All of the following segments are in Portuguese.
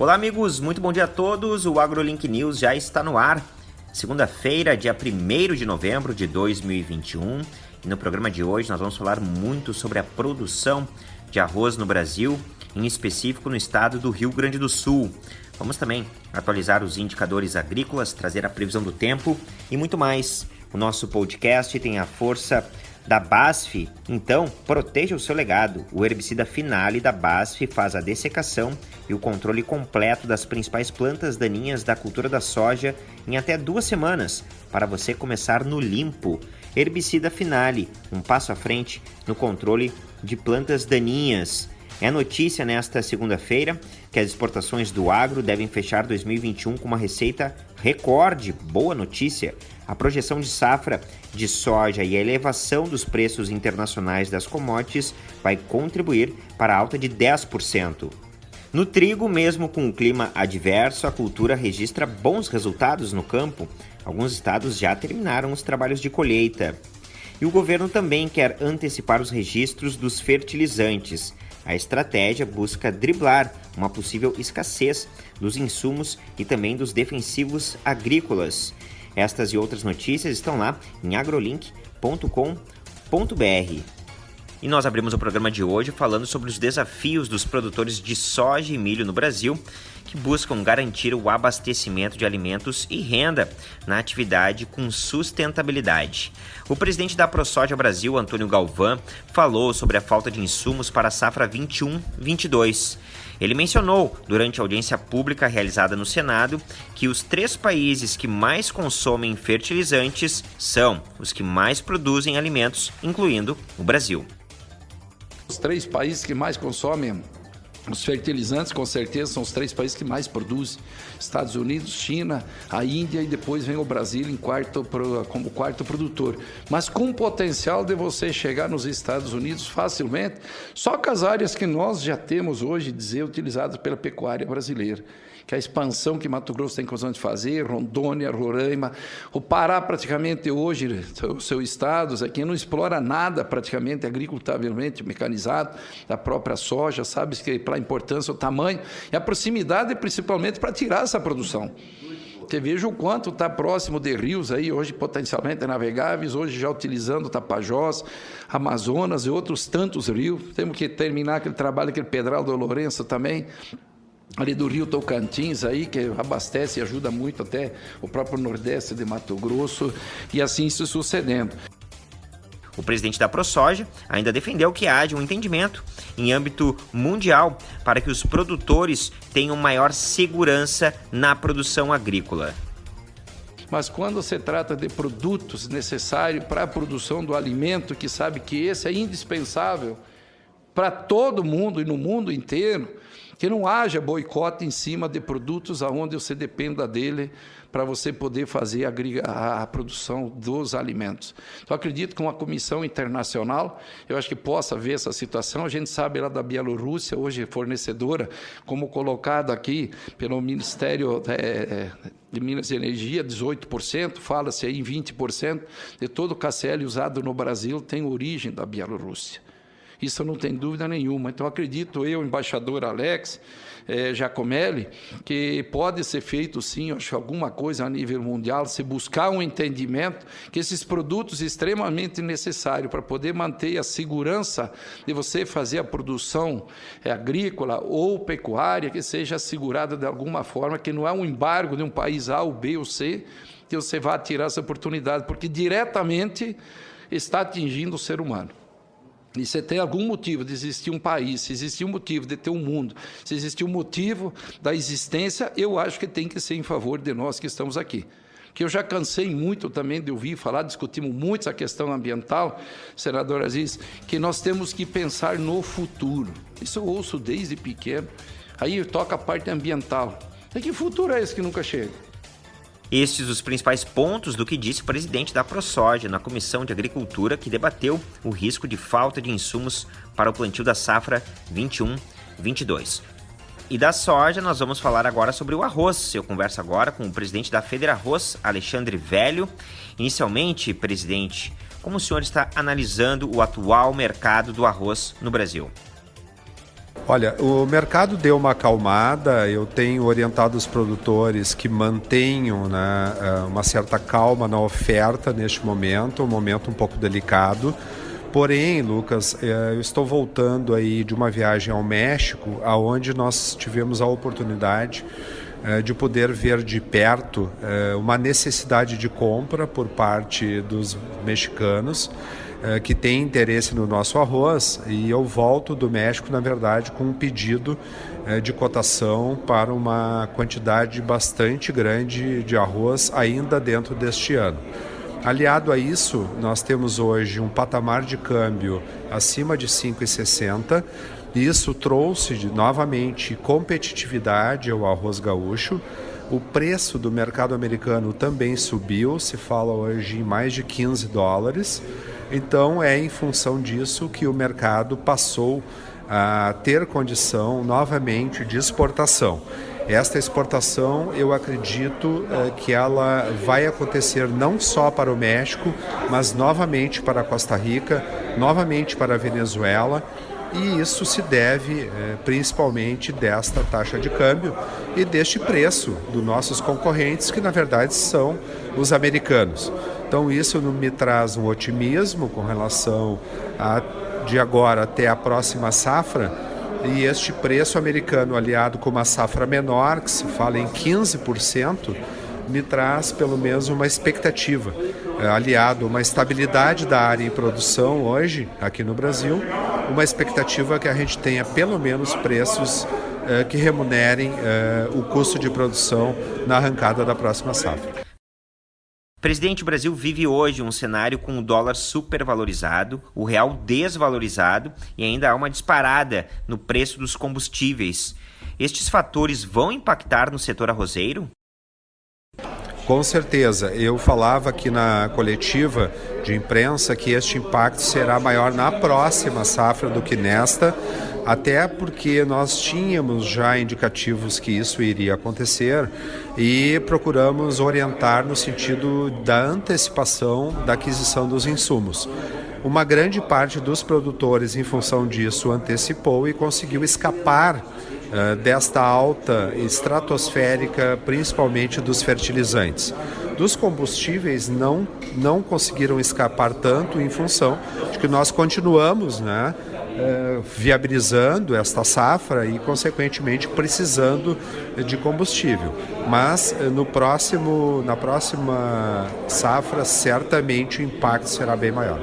Olá, amigos, muito bom dia a todos. O AgroLink News já está no ar. Segunda-feira, dia 1 de novembro de 2021. E no programa de hoje nós vamos falar muito sobre a produção de arroz no Brasil, em específico no estado do Rio Grande do Sul. Vamos também atualizar os indicadores agrícolas, trazer a previsão do tempo e muito mais. O nosso podcast tem a força da BASF, então proteja o seu legado. O herbicida Finale da BASF faz a dessecação e o controle completo das principais plantas daninhas da cultura da soja em até duas semanas, para você começar no limpo. Herbicida Finale, um passo à frente no controle de plantas daninhas. É notícia nesta segunda-feira que as exportações do agro devem fechar 2021 com uma receita recorde. Boa notícia! A projeção de safra de soja e a elevação dos preços internacionais das commodities vai contribuir para a alta de 10%. No trigo, mesmo com o clima adverso, a cultura registra bons resultados no campo. Alguns estados já terminaram os trabalhos de colheita. E o governo também quer antecipar os registros dos fertilizantes. A estratégia busca driblar uma possível escassez dos insumos e também dos defensivos agrícolas. Estas e outras notícias estão lá em agrolink.com.br. E nós abrimos o programa de hoje falando sobre os desafios dos produtores de soja e milho no Brasil, que buscam garantir o abastecimento de alimentos e renda na atividade com sustentabilidade. O presidente da ProSoja Brasil, Antônio Galvão, falou sobre a falta de insumos para a safra 21-22. Ele mencionou, durante a audiência pública realizada no Senado, que os três países que mais consomem fertilizantes são os que mais produzem alimentos, incluindo o Brasil. Os três países que mais consomem os fertilizantes, com certeza, são os três países que mais produzem: Estados Unidos, China, a Índia e depois vem o Brasil em quarto, como quarto produtor. Mas com potencial de você chegar nos Estados Unidos facilmente, só com as áreas que nós já temos hoje, dizer, utilizadas pela pecuária brasileira que a expansão que Mato Grosso tem condições de fazer, Rondônia, Roraima, o Pará praticamente hoje, o seu estado, aqui não explora nada praticamente agricultavelmente mecanizado, da própria soja, sabe que para a importância, o tamanho e a proximidade principalmente para tirar essa produção. Porque veja o quanto está próximo de rios aí, hoje potencialmente navegáveis, hoje já utilizando Tapajós, Amazonas e outros tantos rios. Temos que terminar aquele trabalho, aquele Pedral do Lourenço também, ali do Rio Tocantins aí que abastece e ajuda muito até o próprio Nordeste de Mato Grosso e assim se sucedendo. O presidente da ProSoja ainda defendeu que haja um entendimento em âmbito mundial para que os produtores tenham maior segurança na produção agrícola. Mas quando se trata de produtos necessários para a produção do alimento, que sabe que esse é indispensável para todo mundo e no mundo inteiro, que não haja boicote em cima de produtos aonde você dependa dele para você poder fazer a, a, produção dos alimentos. Então, acredito que uma comissão internacional, eu acho que possa ver essa situação. A gente sabe lá da Bielorrússia, hoje fornecedora, como colocado aqui pelo Ministério é, é de Minas e Energia, 18%, fala-se aí em 20% de todo o KCL usado no Brasil tem origem da Bielorrússia. Isso não tem dúvida nenhuma. Então, acredito eu, embaixador Alex eh, Giacomelli, que pode ser feito, sim, acho, alguma coisa a nível mundial, se buscar um entendimento que esses produtos extremamente necessários para poder manter a segurança de você fazer a produção eh, agrícola ou pecuária, que seja assegurada de alguma forma, que não é um embargo de um país A, ou B ou C, que você vá tirar essa oportunidade, porque diretamente está atingindo o ser humano. E você tem algum motivo de existir um país, se existir um motivo de ter um mundo, se existir um motivo da existência, eu acho que tem que ser em favor de nós que estamos aqui. Que eu já cansei muito também de ouvir falar, discutimos muito essa questão ambiental, senador Aziz, que nós temos que pensar no futuro. Isso eu ouço desde pequeno. Aí toca a parte ambiental. E que futuro é esse que nunca chega? Estes os principais pontos do que disse o presidente da ProSoja na Comissão de Agricultura, que debateu o risco de falta de insumos para o plantio da safra 21-22. E da soja, nós vamos falar agora sobre o arroz. Eu converso agora com o presidente da Federa Arroz, Alexandre Velho. Inicialmente, presidente, como o senhor está analisando o atual mercado do arroz no Brasil? Olha, o mercado deu uma acalmada, eu tenho orientado os produtores que mantenham né, eh, uma certa calma na oferta neste momento, um momento um pouco delicado. Porém, Lucas, eh, eu estou voltando aí de uma viagem ao México, aonde nós tivemos a oportunidade eh, de poder ver de perto uma necessidade de compra por parte dos mexicanos que tem interesse no nosso arroz e eu volto do México, na verdade, com um pedido eh, de cotação para uma quantidade bastante grande de arroz ainda dentro deste ano. Aliado a isso, nós temos hoje um patamar de câmbio acima de 5,60. Isso trouxe novamente competitividade ao arroz gaúcho. O preço do mercado americano também subiu, se fala hoje em mais de 15 dólares. Então, é em função disso que o mercado passou a ter condição novamente de exportação. Esta exportação, eu acredito eh, que ela vai acontecer não só para o México, mas novamente para Costa Rica, novamente para a Venezuela e isso se deve é, principalmente desta taxa de câmbio e deste preço dos nossos concorrentes, que na verdade são os americanos. Então isso me traz um otimismo com relação a de agora até a próxima safra e este preço americano aliado com uma safra menor, que se fala em 15%, me traz pelo menos uma expectativa, é, aliado uma estabilidade da área em produção hoje aqui no Brasil, uma expectativa que a gente tenha pelo menos preços é, que remunerem é, o custo de produção na arrancada da próxima safra. Presidente, o Brasil vive hoje um cenário com o dólar supervalorizado, o real desvalorizado e ainda há uma disparada no preço dos combustíveis. Estes fatores vão impactar no setor arrozeiro? Com certeza. Eu falava aqui na coletiva de imprensa que este impacto será maior na próxima safra do que nesta, até porque nós tínhamos já indicativos que isso iria acontecer e procuramos orientar no sentido da antecipação da aquisição dos insumos. Uma grande parte dos produtores, em função disso, antecipou e conseguiu escapar eh, desta alta estratosférica, principalmente dos fertilizantes. Dos combustíveis não, não conseguiram escapar tanto em função de que nós continuamos né, eh, viabilizando esta safra e, consequentemente, precisando de combustível. Mas eh, no próximo, na próxima safra, certamente o impacto será bem maior.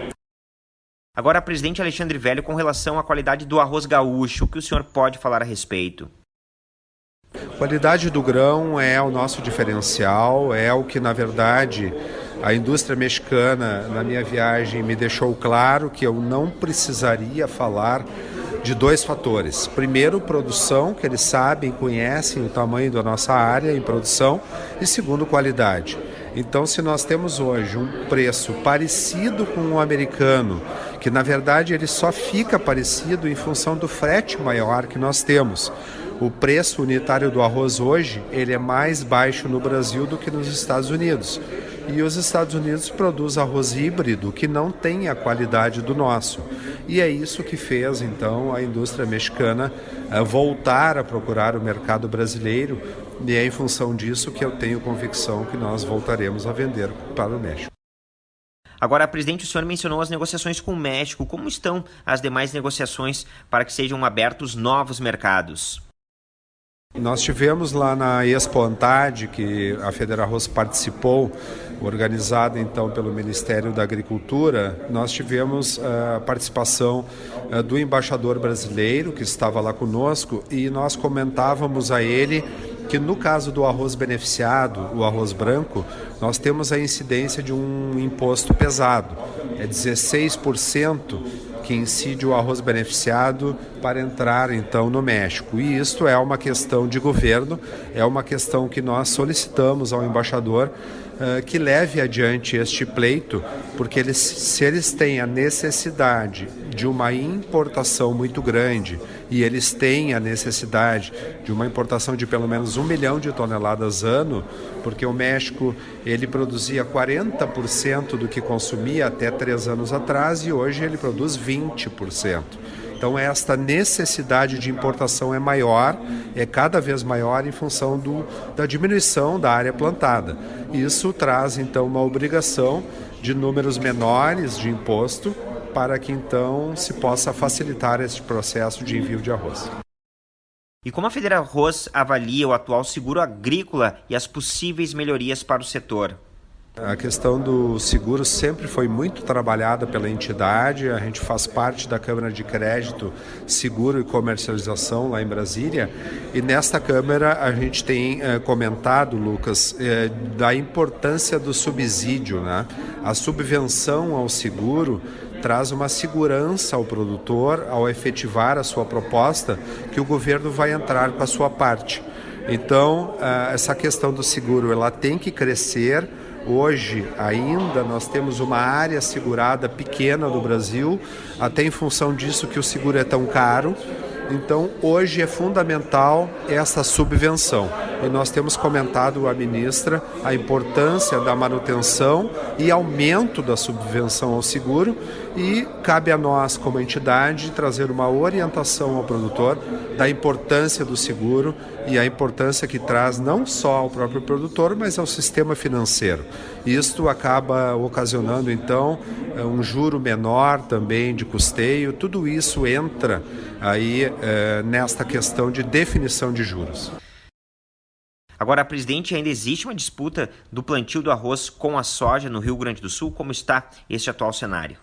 Agora, presidente Alexandre Velho, com relação à qualidade do arroz gaúcho, o que o senhor pode falar a respeito? Qualidade do grão é o nosso diferencial, é o que, na verdade, a indústria mexicana, na minha viagem, me deixou claro que eu não precisaria falar de dois fatores. Primeiro, produção, que eles sabem, conhecem o tamanho da nossa área em produção, e segundo, qualidade. Então, se nós temos hoje um preço parecido com o americano, que na verdade ele só fica parecido em função do frete maior que nós temos. O preço unitário do arroz hoje ele é mais baixo no Brasil do que nos Estados Unidos. E os Estados Unidos produzem arroz híbrido que não tem a qualidade do nosso. E é isso que fez então a indústria mexicana eh, voltar a procurar o mercado brasileiro, e é em função disso que eu tenho convicção que nós voltaremos a vender para o México. Agora, presidente, o senhor mencionou as negociações com o México. Como estão as demais negociações para que sejam abertos novos mercados? Nós tivemos lá na Expo Antad, que a Federarroz participou, organizada então pelo Ministério da Agricultura, nós tivemos eh, a participação eh, do embaixador brasileiro que estava lá conosco e nós comentávamos a ele que no caso do arroz beneficiado, o arroz branco, nós temos a incidência de um imposto pesado, é 16% que incide o arroz beneficiado para entrar então no México. E isto é uma questão de governo, é uma questão que nós solicitamos ao embaixador uh, que leve adiante este pleito, porque eles, se eles têm a necessidade de uma importação muito grande e eles têm a necessidade de uma importação de pelo menos um milhão de toneladas ano, porque o México ele produzia 40% do que consumia até três anos atrás e hoje ele produz 20%. Então, esta necessidade de importação é maior, é cada vez maior em função do, da diminuição da área plantada. Isso traz, então, uma obrigação de números menores de imposto para que, então, se possa facilitar este processo de envio de arroz. E como a Federa Arroz avalia o atual seguro agrícola e as possíveis melhorias para o setor? A questão do seguro sempre foi muito trabalhada pela entidade. A gente faz parte da Câmara de Crédito, Seguro e Comercialização lá em Brasília. E nesta Câmara a gente tem eh, comentado, Lucas, eh, da importância do subsídio. Né? A subvenção ao seguro traz uma segurança ao produtor ao efetivar a sua proposta que o governo vai entrar com a sua parte. Então, eh, essa questão do seguro ela tem que crescer Hoje, ainda, nós temos uma área segurada pequena no Brasil, até em função disso que o seguro é tão caro. Então, hoje é fundamental essa subvenção. E nós temos comentado a ministra a importância da manutenção e aumento da subvenção ao seguro e cabe a nós, como entidade, trazer uma orientação ao produtor da importância do seguro e a importância que traz não só ao próprio produtor, mas ao sistema financeiro. Isto acaba ocasionando, então, um juro menor também de custeio. Tudo isso entra aí eh, nesta questão de definição de juros. Agora, presidente, ainda existe uma disputa do plantio do arroz com a soja no Rio Grande do Sul? Como está este atual cenário?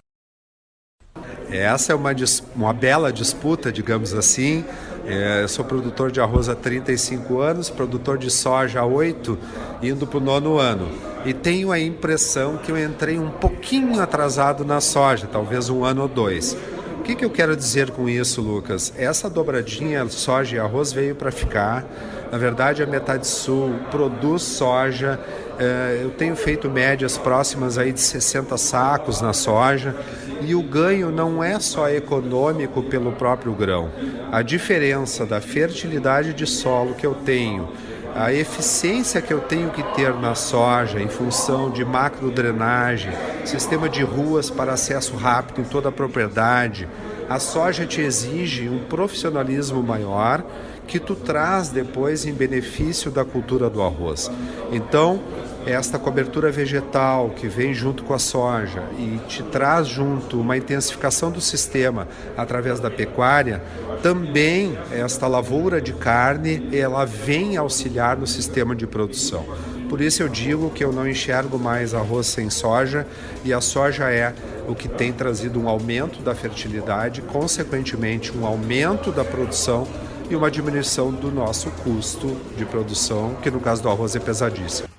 Essa é uma, uma bela disputa, digamos assim. É, eu sou produtor de arroz há 35 anos, produtor de soja há 8, indo para o nono ano. E tenho a impressão que eu entrei um pouquinho atrasado na soja, talvez um ano ou dois. O que, que eu quero dizer com isso, Lucas? Essa dobradinha soja e arroz veio para ficar. Na verdade, a Metade Sul produz soja. É, eu tenho feito médias próximas aí de 60 sacos na soja e o ganho não é só econômico pelo próprio grão. A diferença da fertilidade de solo que eu tenho, a eficiência que eu tenho que ter na soja em função de macro drenagem, sistema de ruas para acesso rápido em toda a propriedade, a soja te exige um profissionalismo maior que tu traz depois em benefício da cultura do arroz. Então, esta cobertura vegetal que vem junto com a soja e te traz junto uma intensificação do sistema através da pecuária, também esta lavoura de carne, ela vem auxiliar no sistema de produção. Por isso eu digo que eu não enxergo mais arroz sem soja e a soja é o que tem trazido um aumento da fertilidade, consequentemente um aumento da produção e uma diminuição do nosso custo de produção, que no caso do arroz é pesadíssimo.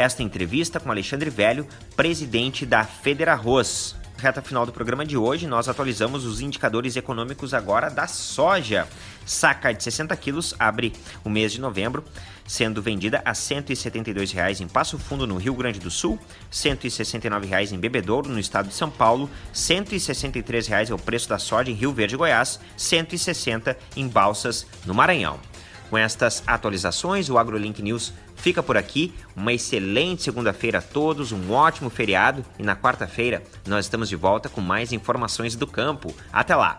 Esta entrevista com Alexandre Velho, presidente da Federarroz. Reta final do programa de hoje, nós atualizamos os indicadores econômicos agora da soja. Saca de 60 quilos abre o mês de novembro, sendo vendida a R$ 172,00 em Passo Fundo, no Rio Grande do Sul, R$ 169,00 em Bebedouro, no estado de São Paulo, R$ 163,00 é o preço da soja em Rio Verde, Goiás, R$ 160 em Balsas, no Maranhão. Com estas atualizações, o AgroLink News fica por aqui. Uma excelente segunda-feira a todos, um ótimo feriado e na quarta-feira nós estamos de volta com mais informações do campo. Até lá!